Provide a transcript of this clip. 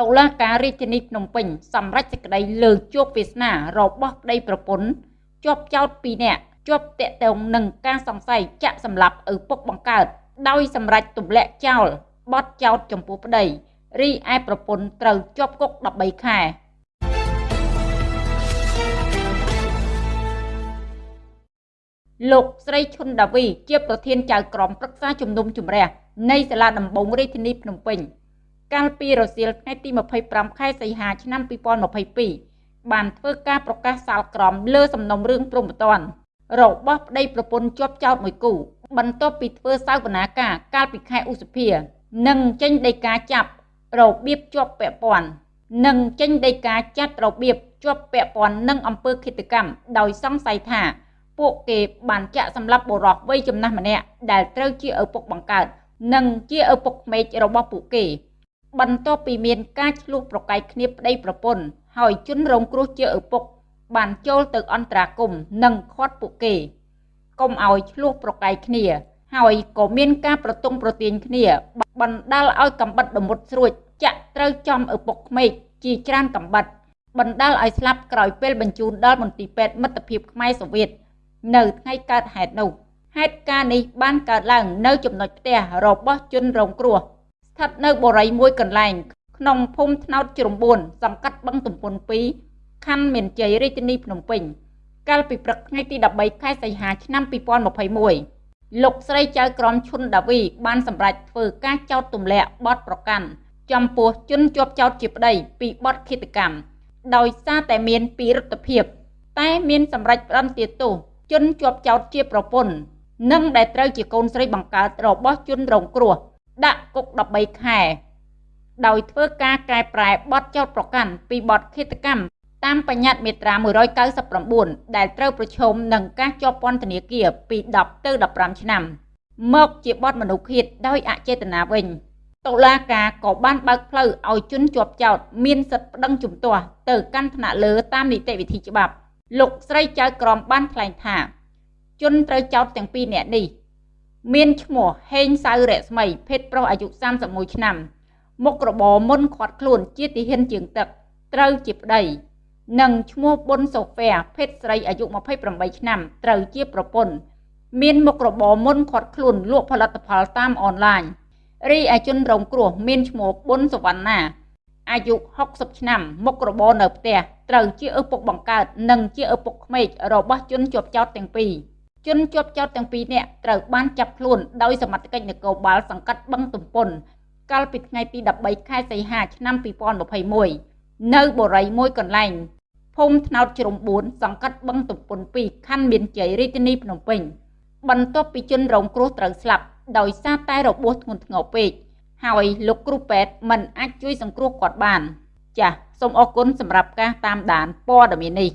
តុលាការរាជធានីភ្នំពេញសម្រេចសេចក្តីលើជោគវាសនារបស់ប្តីប្រពន្ធជាប់ចោត2នាក់ជាប់តាក់ទងនឹងការសង្ស័យចាក់សម្លាប់ឪពុកបង្កើត ដោយសម្រេចទម្លាក់ចោលបទចោតចំពោះប្តីរីឯប្រពន្ធត្រូវជាប់គុក13ខែលោកស្រីឈុនដាវីជាប្រធានចៅក្រមប្រឹក្សាជំនុំជម្រះនៃសាលាដំបងរាជធានីភ្នំពេញ កាលពីរសៀលថ្ងៃទី25ខែសីហាឆ្នាំ2022បានធ្វើការប្រកាសសាលក្រមលើសំណុំរឿងព្រំប្រទានរបស់ប្តីប្រពន្ធជាប់ចោតមួយគូ បន្ទាប់ពីធ្វើសវនាការកាលពីខែឧសភានិងចេញដីកាចាប់របៀបជាប់ពាក់ព័ន្ធនិងចេញដីកាចាត់របៀបជាប់ពាក់ព័ន្ធនឹងអំពើឃាតកម្មដោយសង្ស័យថាពួកគេបានចាក់សម្លាប់បុរសវ័យចំណាស់ម្នាក់ដែលត្រូវជាឪពុកបង្កើត និងជាឪពុកក្មេករបស់ពួកគេ បន្ទាប់ពីមានការឆ្លោះប្រកែកគ្នាប្តីប្រពន្ធហើយជនរងគ្រោះជាឪពុក បានចូលទៅអន្តរាគមនិងខាត់ពួកគេកុំឲ្យឆ្លោះប្រកែកគ្នា ហើយក៏មានការប្រទង់ប្រទាញគ្នាបណ្ដាលឲ្យកំបិតដមុតស្រួចចាក់ត្រូវចំឪពុកក្មេកជាច្រើនកំបិតបណ្ដាលឲ្យស្លាប់ក្រោយពេលបញ្ជូនដល់មន្ទីរពេទ្យមិត្តភាពខ្មែរសូវៀតនៅថ្ងៃកើតហេតុនោះហេតុការណ៍នេះបានកើតឡើងនៅចំណុចផ្ទះរបស់ជនរងគ្រោះ ស្ថិតនៅបរិយមួយកន្លែង ក្នុងភូមិថ្នោតជ្រុំ4សង្កាត់បឹងទំពុន2ខណ្ឌមានជ័យរាជធានីភ្នំពេញកាលពីព្រឹកថ្ងៃទី13ខែសីហាឆ្នាំ2021លោកស្រីចៅក្រមឈុនដាវីបានសម្រេចធ្វើការចោទទម្លាក់បទប្រកាន់ចំពោះជនជាប់ចោទជាប្តីពីបទឃាតកម្មដោយសារតែមានពីរដ្ឋភាព តែមានសម្រេចផ្តន្ទាទោសជនជាប់ចោទជាប្រពន្ធនិងដែលត្រូវជាកូនស្រីបង្កើតរបស់ជនរងគ្រោះ ដាក់គុក13ខែ ដោយធ្វើការកែប្រែបទចោទប្រកាន់ពីបទឃាតកម្មតាមបញ្ញត្តិមាត្រា199ដែលត្រូវប្រឈមនឹងការជាប់ពន្ធនាគារពី10ទៅ15ឆ្នាំ មកជាបទមនុស្សឃាតដោយអចេតនាវិញតុលាការក៏បានបើកផ្លូវឲ្យជនជាប់ចោទមានសិទ្ធិប្តឹងជំទាស់ទៅកាន់ថ្នាក់លើតាមនីតិវិធីច្បាប់ លោកស្រីចៅក្រមបានថ្លែងថា ជនត្រូវចោទទាំងពីរនាក់នេះ មានឈ្មោះហេងសៅរស្មី ភេទប្រុសអាយុ31ឆ្នាំ មុខរបរមុនខាត់ខ្លួនជាទាហានជើងទឹកត្រូវជាប្តី និងឈ្មោះប៊ុនសូហ្វែភេទស្រីអាយុ28ឆ្នាំត្រូវជាប្រពន្ធមានមុខរបរមុនខាត់ខ្លួនលក់ផលិតផលតាមអនឡាញរីឯជនរងគ្រោះមានឈ្មោះប៊ុនសវណ្ណាអាយុ60ឆ្នាំមុខរបរនៅផ្ទះត្រូវជាឪពុកបង្កើតនិងជាឪពុកក្មេករបស់ជនជាប់ចោតទាំងពីរ ជនជាប់ចោតទាំងពីរនាក់ត្រូវបានចាប់ខ្លួនដោយសមត្ថកិច្ចនគរបាលសង្កាត់បឹងទំពុនកាលពីថ្ងៃទី13ខែសីហាឆ្នាំ2021នៅបរិយមួយកន្លែងភូមិថ្នោតជ្រុំ4សង្កាត់បឹងទំពុន2ខណ្ឌមានជ័យរាជធានីភ្នំពេញបន្ទាប់ពីជនរងគ្រោះត្រូវស្លាប់ដោយសារតែរបួសធ្ងន់ធ្ងរពេកហើយលោកគ្រូពេទ្យមិនអាចជួយសង្គ្រោះគាត់បាន ចាសសូមអរគុណសម្រាប់ការតាមដានព័ត៌មាននេះ